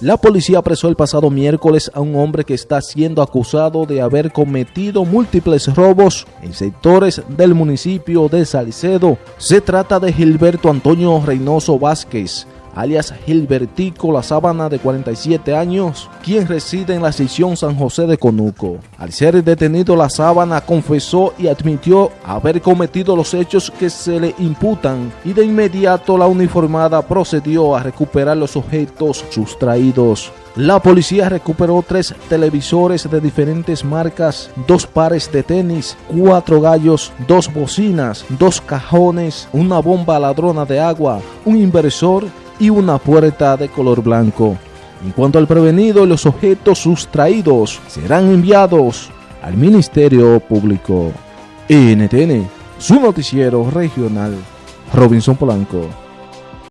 La policía apresó el pasado miércoles a un hombre que está siendo acusado de haber cometido múltiples robos en sectores del municipio de Salcedo. Se trata de Gilberto Antonio Reynoso Vázquez, alias Gilbertico La Sábana de 47 años, quien reside en la sección San José de Conuco. Al ser detenido La Sábana confesó y admitió haber cometido los hechos que se le imputan y de inmediato la uniformada procedió a recuperar los objetos sustraídos. La policía recuperó tres televisores de diferentes marcas, dos pares de tenis, cuatro gallos, dos bocinas, dos cajones, una bomba ladrona de agua, un inversor y una puerta de color blanco. En cuanto al prevenido, los objetos sustraídos serán enviados al Ministerio Público. NTN, su noticiero regional, Robinson Polanco.